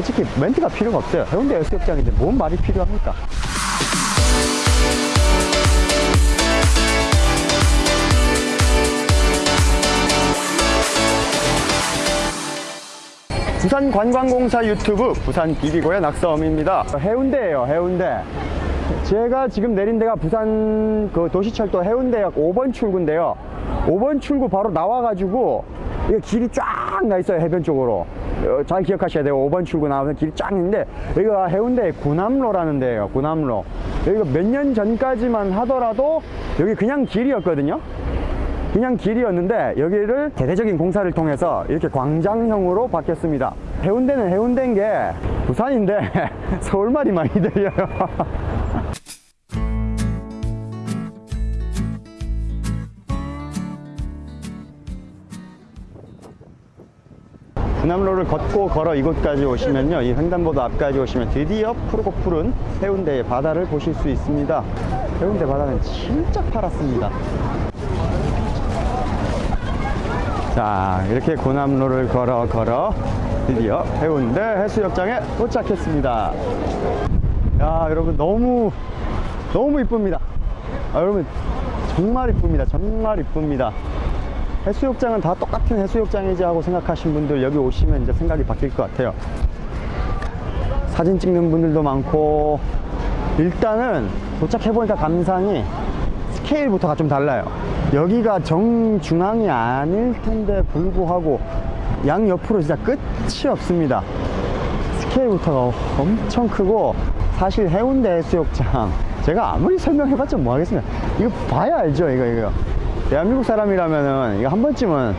솔직히 멘트가 필요가 없어요. 해운대 해수욕장인데 뭔 말이 필요합니까? 부산관광공사 유튜브 부산 비비고의 낙서음입니다. 해운대예요, 해운대. 제가 지금 내린 데가 부산 그 도시철도 해운대역 5번 출구인데요. 5번 출구 바로 나와가지고 이게 길이 쫙 나 있어요, 해변 쪽으로. 어, 잘 기억하셔야 돼요. 5번 출구 나오면 길이 쫙 있는데 여기가 해운대 구남로라는 데예요, 구남로. 여기가 몇 년 전까지만 하더라도 여기 그냥 길이었거든요. 그냥 길이었는데 여기를 대대적인 공사를 통해서 이렇게 광장형으로 바뀌었습니다. 해운대는 해운대인 게 부산인데 서울말이 많이 들려요. 부남로를 걷고 걸어 이곳까지 오시면요. 이 횡단보도 앞까지 오시면 드디어 푸르고 푸른 해운대의 바다를 보실 수 있습니다. 해운대 바다는 진짜 파랗습니다. 자 이렇게 고남로를 걸어 걸어 드디어 해운대 해수욕장에 도착했습니다. 야 여러분 너무 너무 이쁩니다. 아, 여러분 정말 이쁩니다. 정말 이쁩니다 해수욕장은 다 똑같은 해수욕장이지 하고 생각하신 분들 여기 오시면 이제 생각이 바뀔 것 같아요. 사진 찍는 분들도 많고 일단은 도착해보니까 감상이 스케일부터가 좀 달라요. 여기가 정중앙이 아닐 텐데 불구하고 양 옆으로 진짜 끝이 없습니다. 스케일부터가 엄청 크고 사실 해운대 해수욕장 제가 아무리 설명해봤자 뭐 하겠습니까? 이거 봐야 알죠 이거 이거 대한민국 사람이라면은 이거 한 번쯤은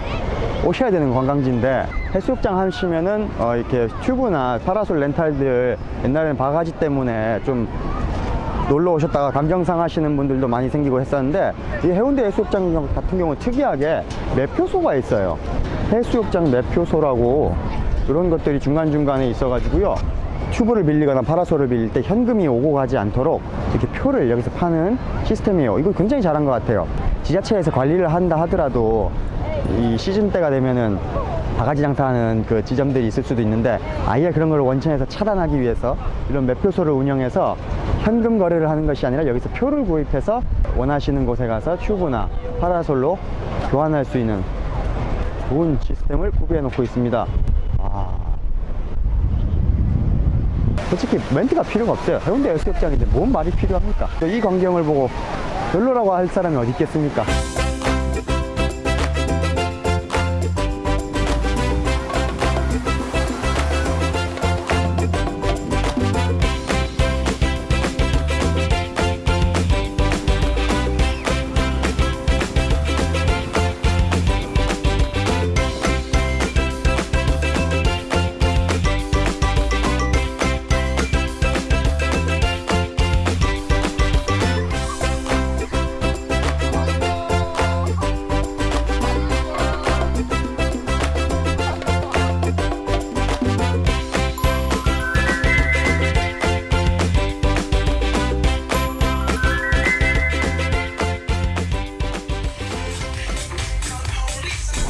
오셔야 되는 관광지인데 해수욕장 하시면은 어 이렇게 튜브나 파라솔 렌탈들 옛날에는 바가지 때문에 좀 놀러 오셨다가 감정상 하시는 분들도 많이 생기고 했었는데 이 해운대 해수욕장 같은 경우는 특이하게 매표소가 있어요. 해수욕장 매표소라고 그런 것들이 중간중간에 있어 가지고요. 튜브를 빌리거나 파라솔을 빌릴 때 현금이 오고 가지 않도록 이렇게 표를 여기서 파는 시스템이에요. 이거 굉장히 잘한 것 같아요 지자체에서 관리를 한다 하더라도 이 시즌 때가 되면은 바가지 장사하는 그 지점들이 있을 수도 있는데 아예 그런 걸 원천에서 차단하기 위해서 이런 매표소를 운영해서 현금 거래를 하는 것이 아니라 여기서 표를 구입해서 원하시는 곳에 가서 튜브나 파라솔로 교환할 수 있는 좋은 시스템을 구비해 놓고 있습니다. 아, 솔직히 멘트가 필요가 없어요. 해운대 해수욕장인데 뭔 말이 필요합니까? 이 광경을 보고 별로라고 할 사람이 어디 있겠습니까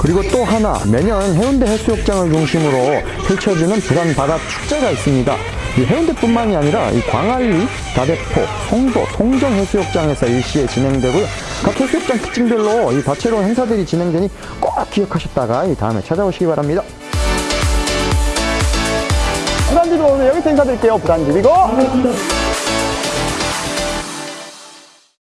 그리고 또 하나 매년 해운대 해수욕장을 중심으로 펼쳐지는 부산 바다 축제가 있습니다. 이 해운대뿐만이 아니라 이 광안리, 다대포, 송도, 송정 해수욕장에서 일시에 진행되고요. 각 해수욕장 특징별로 이 다채로운 행사들이 진행되니 꼭 기억하셨다가 이 다음에 찾아오시기 바랍니다. 부산지비고 오늘 여기서 인사드릴게요. 부산지비고